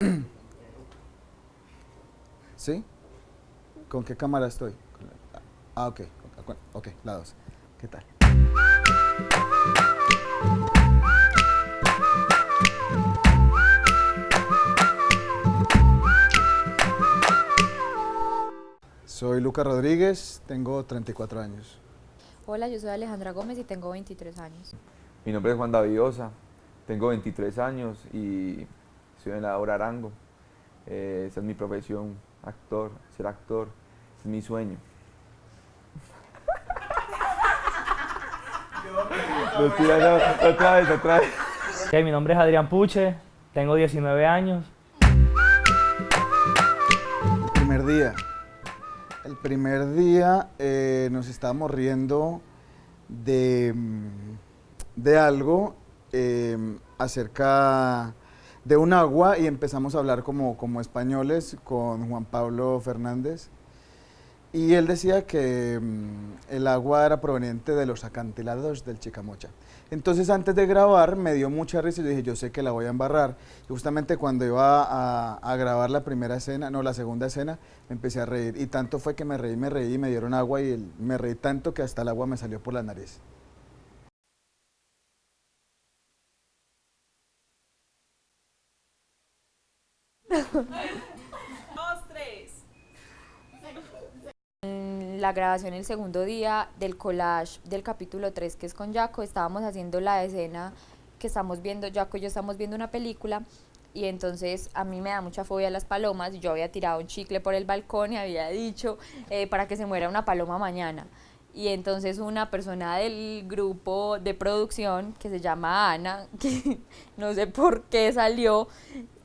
¿Sí? ¿Con qué cámara estoy? Ah, ok, ok, la dos. ¿Qué tal? Soy Lucas Rodríguez, tengo 34 años. Hola, yo soy Alejandra Gómez y tengo 23 años. Mi nombre es Juan Davidosa, tengo 23 años y soy en la obra Arango. Eh, esa es mi profesión, actor, ser actor, es mi sueño. otra vez, otra vez. mi nombre es Adrián Puche, tengo 19 años. El primer día. El primer día eh, nos estábamos riendo de, de algo eh, acerca de un agua y empezamos a hablar como, como españoles con Juan Pablo Fernández. Y él decía que mm, el agua era proveniente de los acantilados del Chicamocha. Entonces antes de grabar me dio mucha risa y dije, yo sé que la voy a embarrar. Y justamente cuando iba a, grabar la primera escena, no, la segunda escena, me empecé a reír. Y tanto fue que me reí, me reí me dieron agua y me reí tanto que hasta el agua me salió por la nariz. la grabación el segundo día del collage del capítulo 3 que es con Jaco, estábamos haciendo la escena que estamos viendo, Jaco y yo estamos viendo una película y entonces a mí me da mucha fobia las palomas, yo había tirado un chicle por el balcón y había dicho eh, para que se muera una paloma mañana. Y entonces una persona del grupo de producción que se llama Ana, que no sé por qué salió,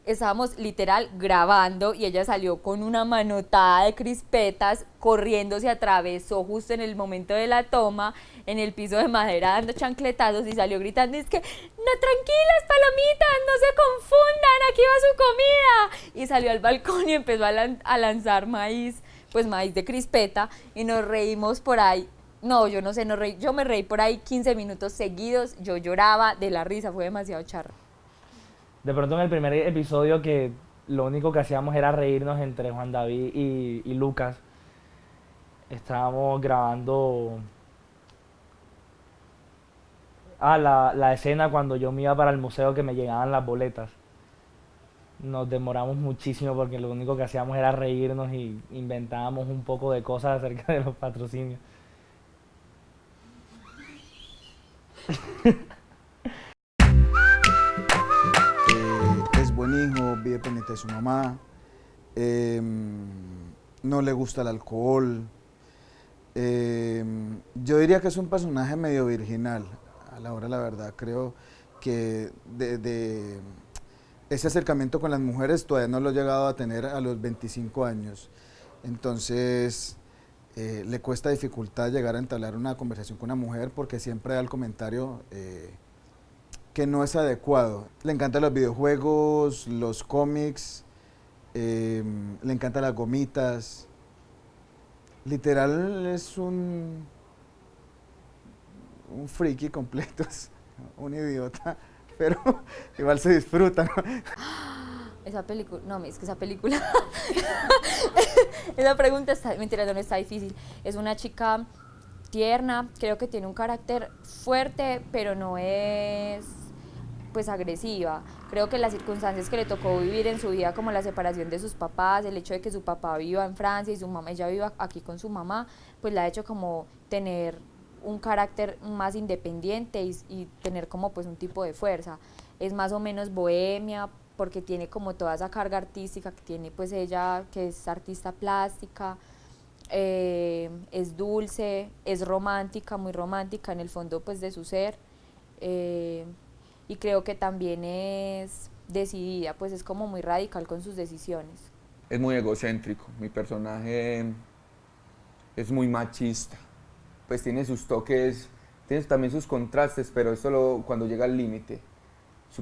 estábamos literal grabando y ella salió con una manotada de crispetas, corriendo, se atravesó justo en el momento de la toma, en el piso de madera dando chancletazos y salió gritando, es que, no, tranquilas palomitas, no se confundan, aquí va su comida. Y salió al balcón y empezó a, lanzar maíz, pues maíz de crispeta y nos reímos por ahí no, yo no sé, no reí, yo me reí por ahí 15 minutos seguidos, yo lloraba de la risa, fue demasiado charro de pronto en el primer episodio que lo único que hacíamos era reírnos entre Juan David y, Lucas, estábamos grabando ah, la, la, escena cuando yo me iba para el museo que me llegaban las boletas. Nos demoramos muchísimo porque lo único que hacíamos era reírnos y inventábamos un poco de cosas acerca de los patrocinios. vive pendiente de su mamá, em, no le gusta el alcohol. Em, yo diría que es un personaje medio virginal, a la hora la verdad. Creo que de, ese acercamiento con las mujeres todavía no lo he llegado a tener a los 25 años. Entonces, eh, le cuesta dificultad llegar a entablar una conversación con una mujer porque siempre da el comentario eh, que no es adecuado. Le encantan los videojuegos, los cómics, em, le encantan las gomitas. Literal es un, un friki completo, es un idiota, pero igual se disfruta. Esa película, no, es que esa película, esa pregunta está, mentira, no está difícil. Es una chica tierna, creo que tiene un carácter fuerte, pero no es pues agresiva. Creo que las circunstancias que le tocó vivir en su vida, como la separación de sus papás, el hecho de que su papá viva en Francia y su mamá, ella viva aquí con su mamá, pues la ha hecho como tener un carácter más independiente y, tener como pues un tipo de fuerza. Es más o menos bohemia porque tiene como toda esa carga artística que tiene pues ella, que es artista plástica, eh, es dulce, es romántica, muy romántica en el fondo pues de su ser. Eh, y creo que también es decidida, pues es como muy radical con sus decisiones. Es muy egocéntrico, mi personaje es muy machista, pues tiene sus toques, tiene también sus contrastes, pero es solo cuando llega al límite.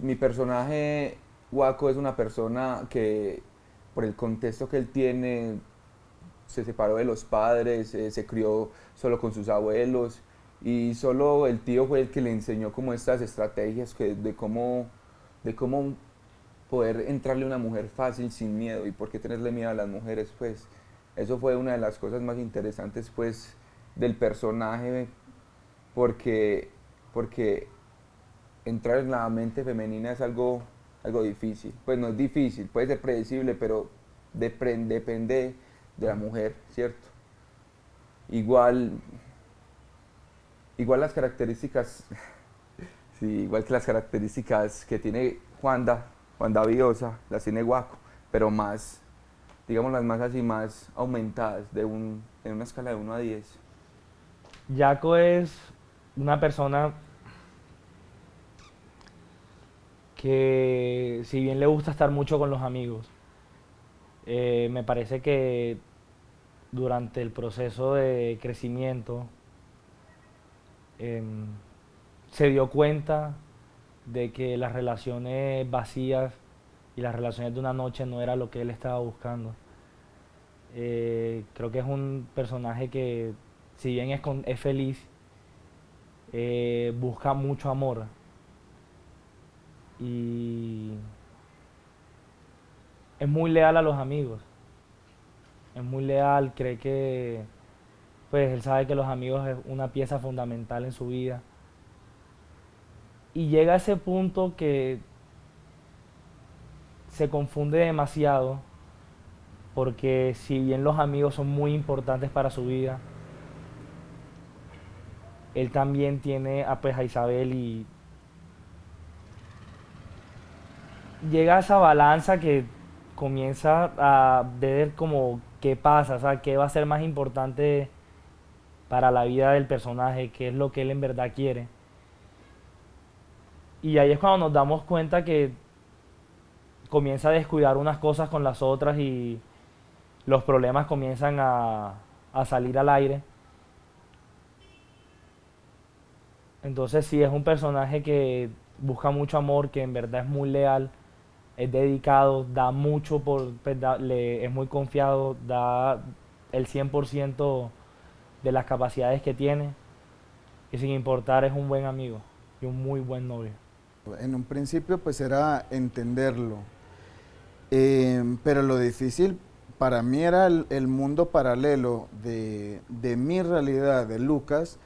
Mi personaje, Waco, es una persona que por el contexto que él tiene, se separó de los padres, eh, se crió solo con sus abuelos, y solo el tío fue el que le enseñó como estas estrategias que, de, cómo, de cómo poder entrarle a una mujer fácil sin miedo y por qué tenerle miedo a las mujeres, pues eso fue una de las cosas más interesantes pues del personaje porque, porque entrar en la mente femenina es algo, algo difícil, pues no es difícil, puede ser predecible, pero depende de la mujer, ¿cierto? Igual, igual las características, igual que las características que tiene Juanda, Juanda Viosa, las tiene Guaco, pero más, digamos las más así, más aumentadas, de un, en una escala de 1 a 10. Yaco es una persona que si bien le gusta estar mucho con los amigos, eh, me parece que durante el proceso de crecimiento em, se dio cuenta de que las relaciones vacías y las relaciones de una noche no era lo que él estaba buscando. Eh, creo que es un personaje que, si bien es, es feliz, eh, busca mucho amor. Y es muy leal a los amigos es muy leal, cree que, pues él sabe que los amigos es una pieza fundamental en su vida. Y llega a ese punto que se confunde demasiado, porque si bien los amigos son muy importantes para su vida, él también tiene a, pues, a Isabel y llega a esa balanza que comienza a ver como qué pasa, o sea, qué va a ser más importante para la vida del personaje, qué es lo que él en verdad quiere. Y ahí es cuando nos damos cuenta que comienza a descuidar unas cosas con las otras y los problemas comienzan a, salir al aire. Entonces sí, es un personaje que busca mucho amor, que en verdad es muy leal es dedicado, da mucho, por, pues, es muy confiado, da el 100% de las capacidades que tiene y sin importar es un buen amigo y un muy buen novio. En un principio pues era entenderlo, em, pero lo difícil para mí era el, mundo paralelo de, mi realidad, de Lucas,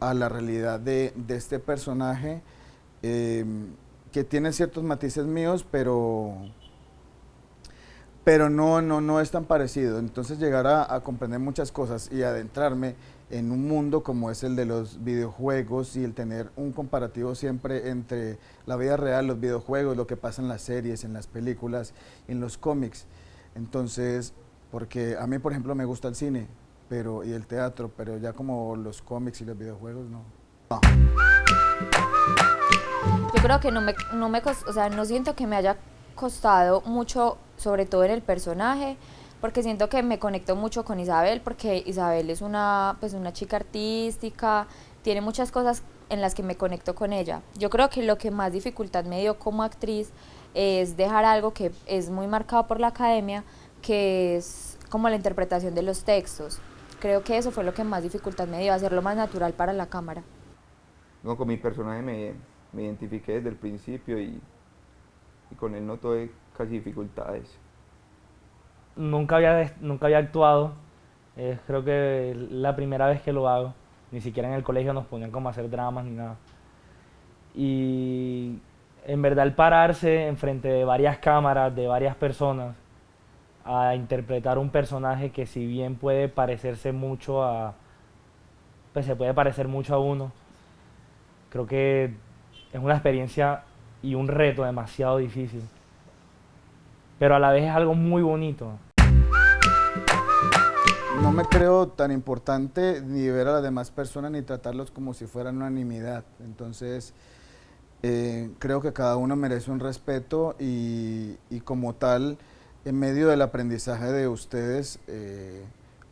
a la realidad de, este personaje. Em, que tiene ciertos matices míos, pero, pero no, no, no es tan parecido. Entonces llegar a, comprender muchas cosas y adentrarme en un mundo como es el de los videojuegos y el tener un comparativo siempre entre la vida real, los videojuegos, lo que pasa en las series, en las películas, en los cómics. Entonces, porque a mí, por ejemplo, me gusta el cine pero, y el teatro, pero ya como los cómics y los videojuegos, no. no. Yo creo que no me, no me, o sea, no siento que me haya costado mucho, sobre todo en el personaje, porque siento que me conecto mucho con Isabel, porque Isabel es una, pues una chica artística, tiene muchas cosas en las que me conecto con ella. Yo creo que lo que más dificultad me dio como actriz es dejar algo que es muy marcado por la academia, que es como la interpretación de los textos. Creo que eso fue lo que más dificultad me dio, hacerlo más natural para la cámara. Con mi personaje me, me identifiqué desde el principio y, con él no tuve casi dificultades. Nunca había, nunca había actuado, creo que la primera vez que lo hago, ni siquiera en el colegio nos ponían como hacer dramas ni nada. Y en verdad el pararse enfrente de varias cámaras, de varias personas, a interpretar un personaje que si bien puede parecerse mucho a, pues se puede parecer mucho a uno, creo que es una experiencia y un reto demasiado difícil. Pero a la vez es algo muy bonito. No me creo tan importante ni ver a las demás personas ni tratarlos como si fueran unanimidad. Entonces, eh, creo que cada uno merece un respeto y, como tal, en medio del aprendizaje de ustedes, eh,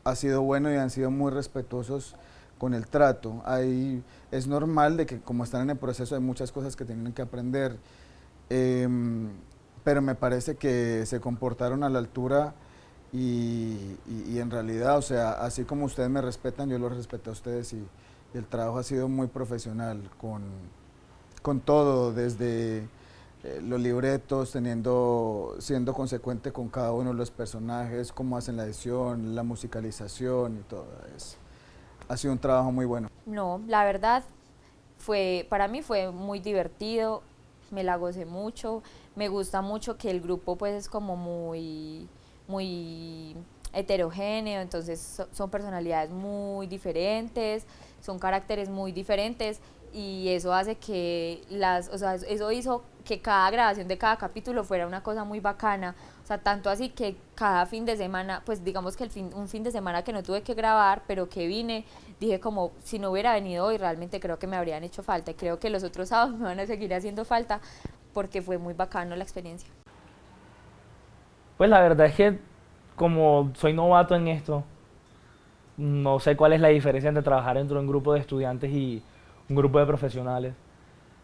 ha sido bueno y han sido muy respetuosos con el trato. Hay, es normal de que como están en el proceso hay muchas cosas que tienen que aprender, em, pero me parece que se comportaron a la altura y, en realidad, o sea, así como ustedes me respetan, yo los respeto a ustedes y, el trabajo ha sido muy profesional con, con todo, desde eh, los libretos, teniendo, siendo consecuente con cada uno de los personajes, cómo hacen la edición, la musicalización y todo. Es, ha sido un trabajo muy bueno. No, la verdad, fue, para mí fue muy divertido, me la gocé mucho, me gusta mucho que el grupo pues es como muy, muy heterogéneo, entonces son personalidades muy diferentes, son caracteres muy diferentes y eso hace que las, o sea, eso hizo que cada grabación de cada capítulo fuera una cosa muy bacana, o sea, tanto así que cada fin de semana, pues digamos que el fin, un fin de semana que no tuve que grabar, pero que vine, dije como, si no hubiera venido hoy, realmente creo que me habrían hecho falta, y creo que los otros sábados me van a seguir haciendo falta, porque fue muy bacano la experiencia. Pues la verdad es que como soy novato en esto, no sé cuál es la diferencia entre trabajar dentro de un grupo de estudiantes y un grupo de profesionales,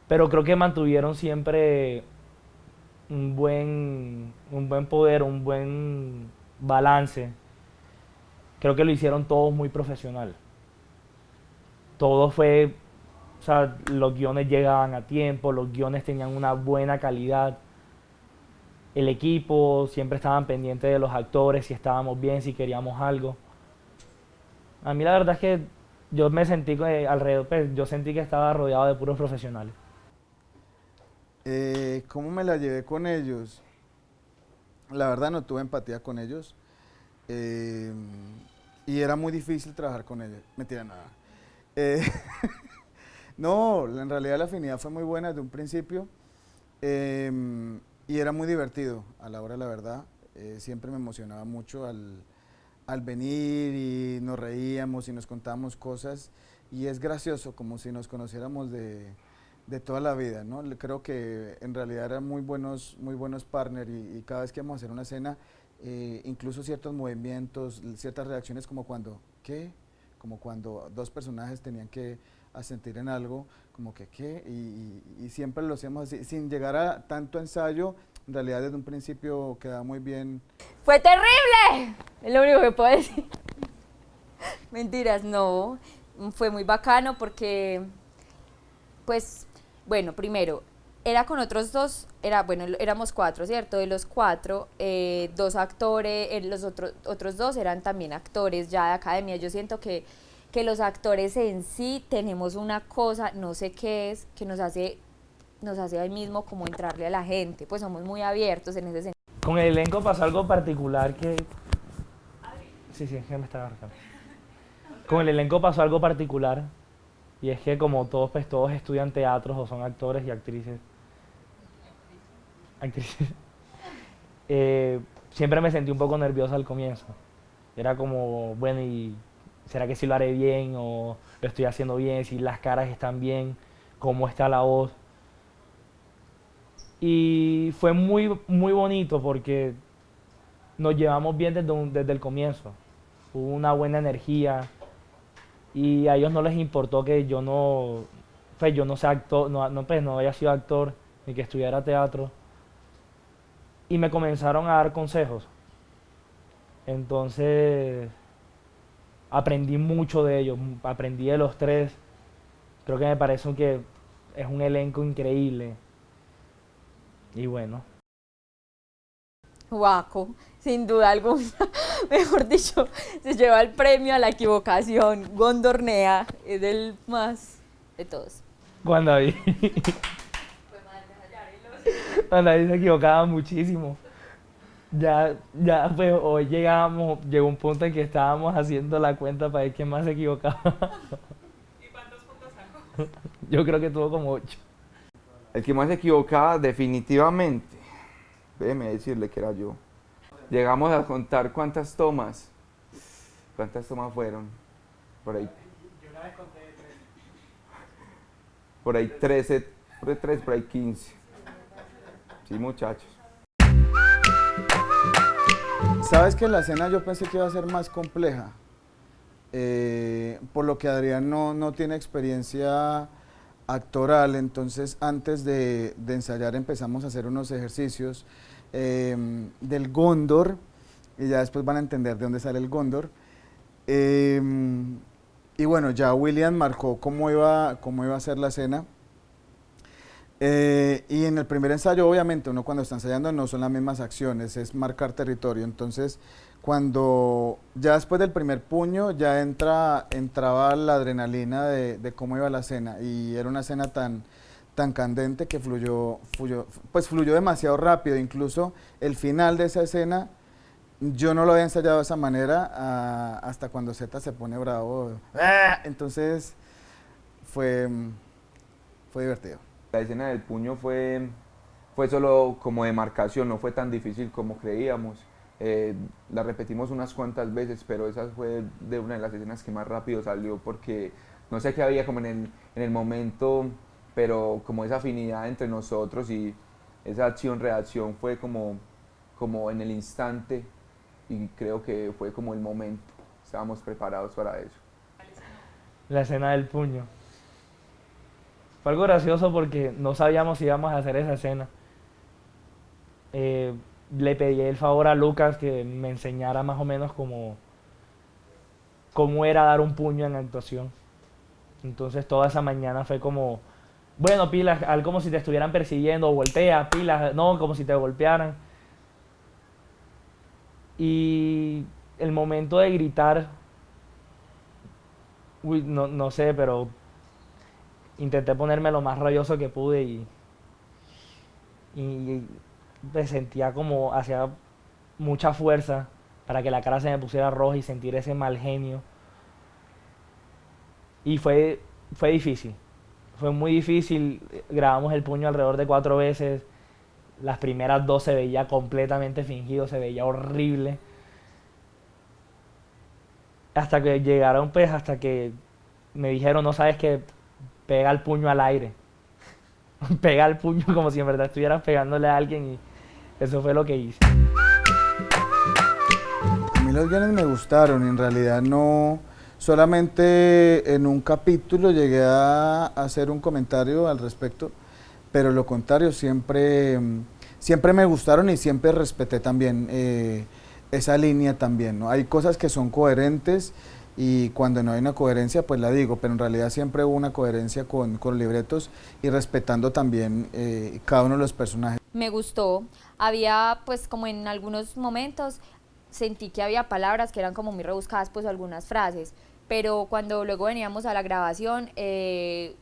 pero creo que mantuvieron siempre un buen, un buen poder, un buen balance. Creo que lo hicieron todos muy profesional. Todo fue, o sea, los guiones llegaban a tiempo, los guiones tenían una buena calidad. El equipo siempre estaban pendientes de los actores, si estábamos bien, si queríamos algo. A mí la verdad es que yo me sentí alrededor, pues, yo sentí que estaba rodeado de puros profesionales. Eh, ¿Cómo me la llevé con ellos? La verdad no tuve empatía con ellos. Eh, y era muy difícil trabajar con ellos. Mentira, nada. Eh, no, en realidad la afinidad fue muy buena desde un principio. Em, y era muy divertido a la hora la verdad. siempre me emocionaba mucho al, al venir y nos reíamos y nos contábamos cosas y es gracioso, como si nos conociéramos de, de toda la vida, ¿no? Creo que en realidad eran muy buenos, muy buenos partners y, cada vez que íbamos a hacer una escena, eh, incluso ciertos movimientos, ciertas reacciones como cuando, ¿qué? Como cuando dos personajes tenían que asentir en algo, como que, ¿qué? Y, y siempre lo hacíamos así, sin llegar a tanto ensayo, en realidad desde un principio quedaba muy bien. ¡Fue terrible! Es lo único que puedo decir. Mentiras, no. Fue muy bacano porque, pues, bueno, primero, era con otros dos, era, bueno, éramos cuatro, ¿cierto? De los cuatro, eh, dos actores, eh, los otros, otros dos eran también actores ya de academia. Yo siento que, que los actores en sí tenemos una cosa, no sé qué es, que nos hace nos hace ahí mismo como entrarle a la gente, pues somos muy abiertos en ese sentido. Con el elenco pasó algo particular que... Sí, sí, es que me estaba marcando. Con el elenco pasó algo particular y es que como todos, pues todos estudian teatros o son actores y actrices, actrices, eh, siempre me sentí un poco nervioso al comienzo. Era como, bueno, ¿y será que sí lo haré bien o lo estoy haciendo bien? Si las caras están bien, cómo está la voz. Y fue muy, muy bonito porque nos llevamos bien desde, desde el comienzo. Hubo una buena energía y a ellos no les importó que yo no, pues yo no sea actor, no, no, pues no haya sido actor ni que estudiara teatro. Y me comenzaron a dar consejos. Entonces aprendí mucho de ellos, aprendí de los tres. Creo que me parece que es un elenco increíble. Y bueno. Guaco, sin duda alguna, mejor dicho, se lleva el premio a la equivocación. Gondornea es el más de todos. Juan David. Juan David se equivocaba muchísimo. Ya, ya, pues hoy llegamos, llegó un punto en que estábamos haciendo la cuenta para ver quién más se equivocaba. ¿Y cuántos puntos sacó? Yo creo que tuvo como ocho. El que más se equivocaba definitivamente, déjeme decirle que era yo. Llegamos a contar cuántas tomas. ¿Cuántas tomas fueron? Por ahí. Yo una vez conté tres. Por ahí 13, por ahí 13, por ahí 15. Sí, muchachos. Sabes que la escena yo pensé que iba a ser más compleja. Eh, por lo que Adrián no, no tiene experiencia actoral, entonces antes de, ensayar empezamos a hacer unos ejercicios em, del Gondor, y ya después van a entender de dónde sale el Gondor. Em, y bueno, ya William marcó cómo iba, cómo iba a ser la escena. Eh, y en el primer ensayo, obviamente, uno cuando está ensayando no son las mismas acciones, es marcar territorio. Entonces, cuando ya después del primer puño ya entra, entraba la adrenalina de, cómo iba la escena y era una escena tan, tan candente que fluyó, fluyó, pues fluyó demasiado rápido. Incluso el final de esa escena, yo no lo había ensayado de esa manera ah, hasta cuando Z se pone bravo. ¡Ah! Entonces fue, fue divertido. La escena del puño fue, fue solo como de marcación, no fue tan difícil como creíamos. Eh, la repetimos unas cuantas veces, pero esa fue de una de las escenas que más rápido salió porque no sé qué había como en el, en el momento, pero como esa afinidad entre nosotros y esa acción-reacción fue como, como en el instante y creo que fue como el momento. Estábamos preparados para eso. La escena del puño. Fue algo gracioso porque no sabíamos si íbamos a hacer esa escena. Eh, le pedí el favor a Lucas que me enseñara más o menos cómo, cómo era dar un puño en actuación. Entonces toda esa mañana fue como, bueno, pilas, algo como si te estuvieran persiguiendo, voltea, pilas, no, como si te golpearan. Y el momento de gritar, uy, no, no sé, pero intenté ponerme lo más rayoso que pude y, y me sentía como hacía mucha fuerza para que la cara se me pusiera roja y sentir ese mal genio. Y fue, fue difícil, fue muy difícil. Grabamos el puño alrededor de cuatro veces. Las primeras dos se veía completamente fingido, se veía horrible. Hasta que llegaron, pues, hasta que me dijeron, no sabes que pega el puño al aire. pega el puño como si en verdad estuvieras pegándole a alguien y eso fue lo que hice. A mí los guiones me gustaron, en realidad no, solamente en un capítulo llegué a hacer un comentario al respecto, pero lo contrario, siempre, siempre me gustaron y siempre respeté también eh, esa línea también. ¿no? Hay cosas que son coherentes y cuando no hay una coherencia pues la digo, pero en realidad siempre hubo una coherencia con, con libretos y respetando también eh, cada uno de los personajes. Me gustó, había pues como en algunos momentos sentí que había palabras que eran como muy rebuscadas pues algunas frases, pero cuando luego veníamos a la grabación eh,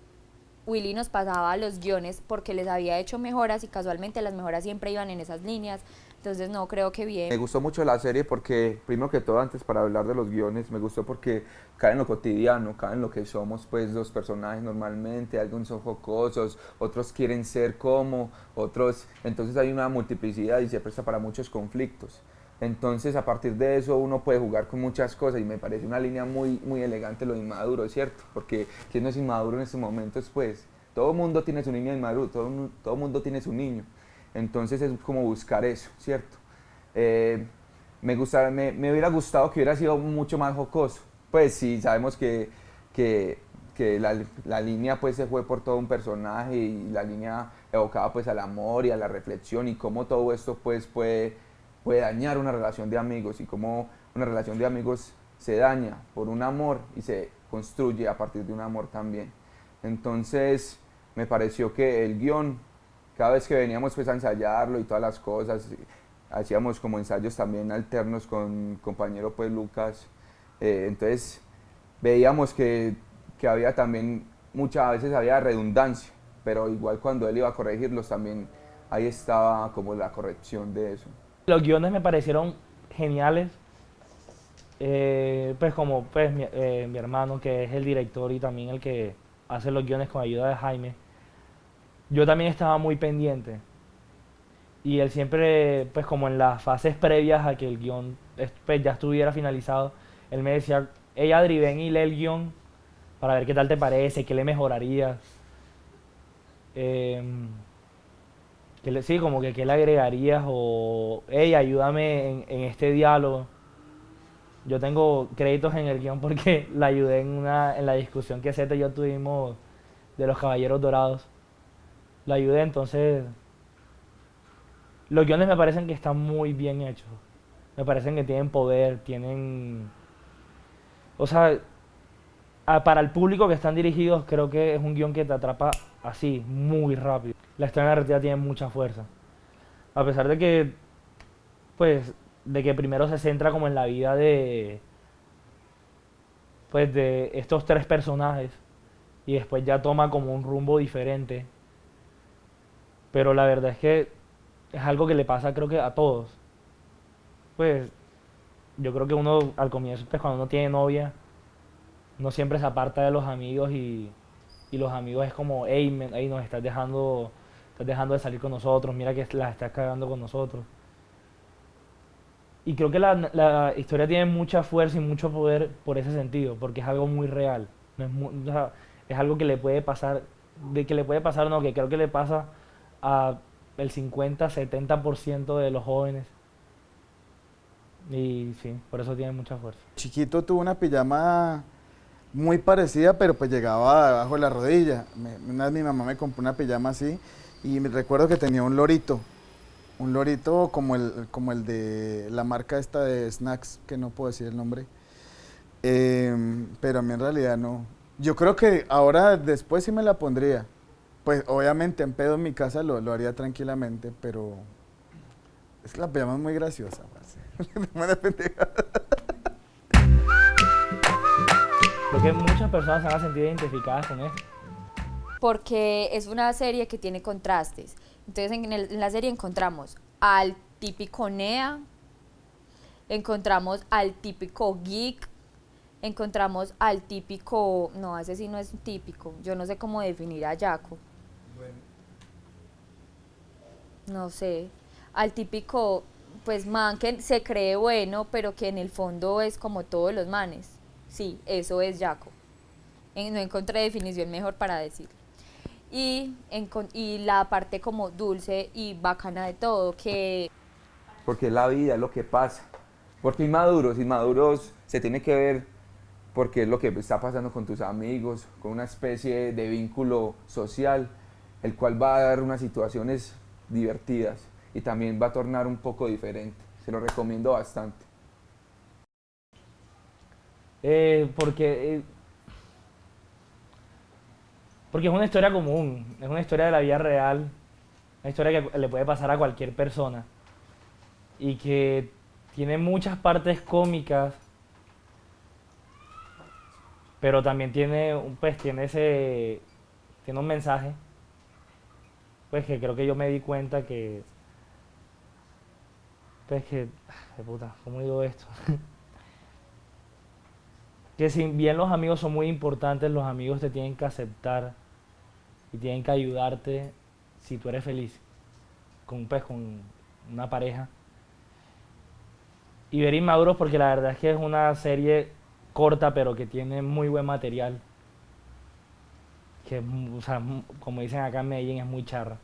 Willy nos pasaba los guiones porque les había hecho mejoras y casualmente las mejoras siempre iban en esas líneas, entonces no creo que bien. Me gustó mucho la serie porque, primero que todo, antes para hablar de los guiones, me gustó porque cae en lo cotidiano, cae en lo que somos pues los personajes normalmente, algunos son jocosos, otros quieren ser como, otros, entonces hay una multiplicidad y se presta para muchos conflictos. Entonces, a partir de eso, uno puede jugar con muchas cosas y me parece una línea muy, muy elegante lo inmaduro, ¿cierto? Porque ¿quién no es inmaduro en estos momentos? Pues todo mundo tiene su niño inmaduro, todo todo mundo tiene su niño. Entonces es como buscar eso, ¿cierto? Eh, me, gusta, me, me, hubiera gustado que hubiera sido mucho más jocoso. Pues sí, sabemos que, que, que la, la, línea pues se fue por todo un personaje y la línea evocaba pues al amor y a la reflexión y cómo todo esto pues puede, puede dañar una relación de amigos y cómo una relación de amigos se daña por un amor y se construye a partir de un amor también. Entonces me pareció que el guion cada vez que veníamos pues a ensayarlo y todas las cosas, hacíamos como ensayos también alternos con compañero pues Lucas, eh, entonces veíamos que, que, había también, muchas veces había redundancia, pero igual cuando él iba a corregirlos también ahí estaba como la corrección de eso. Los guiones me parecieron geniales, eh, pues como pues mi, eh, mi hermano que es el director y también el que hace los guiones con ayuda de Jaime, yo también estaba muy pendiente. Y él siempre, pues como en las fases previas a que el guion pues, ya estuviera finalizado, él me decía, ella Adri, ven y lee el guion para ver qué tal te parece, qué le mejorarías. Eh, sí, como que qué le agregarías o, hey, ayúdame en, este diálogo. Yo tengo créditos en el guion porque la ayudé en, una, en la discusión que Zeta y yo tuvimos de los Caballeros Dorados la ayudé, entonces los guiones me parecen que están muy bien hechos. Me parecen que tienen poder, tienen... O sea, ah, para el público que están dirigidos, creo que es un guion que te atrapa así, muy rápido. La historia narrativa tiene mucha fuerza. A pesar de que, pues, de que primero se centra como en la vida de, pues, de estos tres personajes y después ya toma como un rumbo diferente. Pero la verdad es que es algo que le pasa creo que a todos. Pues yo creo que uno al comienzo, pues cuando uno tiene novia, uno siempre se aparta de los amigos y, y los amigos es como, hey, hey, nos estás dejando, estás dejando de salir con nosotros, mira que las estás cagando con nosotros. Y creo que la, la historia tiene mucha fuerza y mucho poder por ese sentido, porque es algo muy real. No es, es algo que le puede pasar, de que le puede pasar, no, que creo que le pasa a el 50, 70% de los jóvenes. Y sí, por eso tiene mucha fuerza. Chiquito tuvo una pijama muy parecida, pero pues llegaba abajo de la rodilla. Una vez mi mamá me compró una pijama así y me recuerdo que tenía un lorito. Un lorito como el, como el de la marca esta de snacks, que no puedo decir el nombre. Em, pero a mí en realidad no. Yo creo que ahora después sí me la pondría. Pues obviamente en pedo en mi casa lo, lo haría tranquilamente, pero es que la pijama es muy graciosa. Creo que muchas personas se van a sentir identificadas con esto. porque es una serie que tiene contrastes. Entonces en, el- en la serie encontramos al típico Nea, encontramos al típico geek, encontramos al típico, no, ese sí no es típico, yo no sé cómo definir a Jaco. No sé, al típico, pues man que se cree bueno, pero que en el fondo es como todos los manes. Sí, eso es Jaco. En- no encontré definición mejor para decirlo. Y la parte como dulce y bacana de todo, que porque es la vida, es lo que pasa. Porque inmaduros, inmaduros se tiene que ver porque es lo que está pasando con tus amigos, con una especie de vínculo social, el cual va a dar unas situaciones divertidas y también va a tornar un poco diferente. Se lo recomiendo bastante. Eh, porque, eh, porque es una historia común, es una historia de la vida real, una historia que le puede pasar a cualquier persona y que tiene muchas partes cómicas, pero también tiene, un- pues, tiene ese, tiene un mensaje, pues que creo que yo me di cuenta que, pues que, de puta, ¿cómo digo esto? que si bien los amigos son muy importantes, los amigos te tienen que aceptar y tienen que ayudarte si tú eres feliz con, pues, con una pareja. Y ver Inmaduros porque la verdad es que es una serie corta pero que tiene muy buen material. Que, o sea, como dicen acá en Medellín, es muy charra.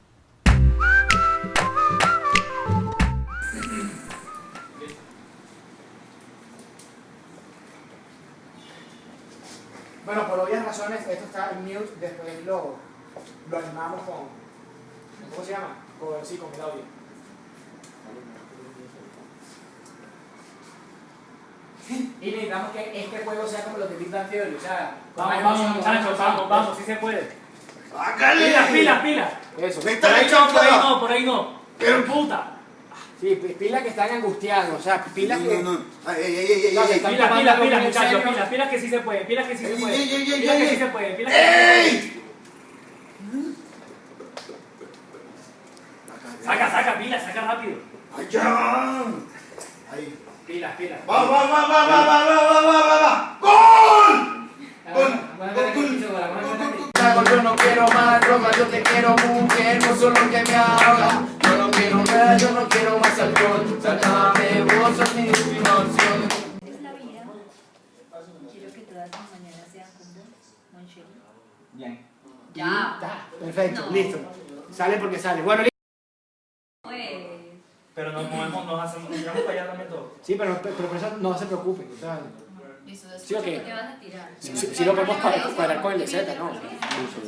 Bueno, por obvias razones, esto está en mute, después lo, lo animamos con. ¿Cómo se llama? Con, sí, con el audio. Y necesitamos que este juego sea como los de Big Bang Theory, o sea, Vamos, vamos, muchachos, vamos, vamos, sí se puede. Pilas, pilas, pilas. Eso. Por ahí no, por ahí no, por ahí no. Pero puta. Sí, pi- pilas que están angustiados, o sea, pilas que. No, no, Pilas, pilas, pilas, muchachos, pilas, pilas que sí se puede, pilas que sí se puede. Pilas que sí se puede, pilas que sí se puede. ¡Ey! Saca, saca, pilas, saca rápido. ¡Allá! Ahí. Pilas, pilas. ¡Va, va, va, va, va, va, va, va, va, va, va! ¡Gol! ¡Gol! Yo no quiero más droga, yo te quiero mujer, no solo que me haga. Yo no quiero nada, yo no quiero más alcohol. Sácame vos, sos mi última opción. es la vida. Quiero que todas mis mañanas sean con vos. Bien. Ya. Perfecto, No. listo. Sale porque sale. Bueno, listo. Pues. Pero nos movemos, nos hacemos, nos tiramos para allá también todo. Sí, pero, pero por eso no se preocupen. o sea, Listo, Sí, ok. ¿qué vas a tirar? Sí, sí, sí lo podemos cuadrar, cuadrar con el de Z, ¿no?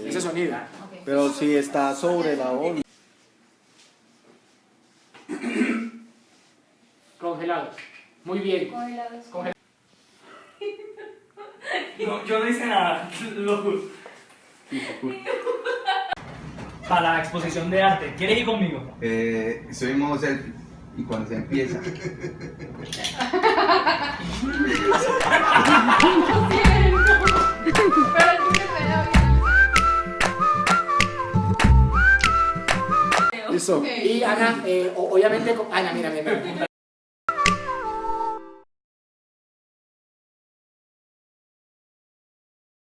Ese sonido. Ok. Pero si está sobre la ola. Congelados. Muy bien. Congelados. No, yo no hice nada. Para la exposición de arte, ¿quieres ir conmigo? Eh, soy modo selfie. Y cuando se empieza. Listo. Y Ana, eh, obviamente, Ana, mira, mira, mira.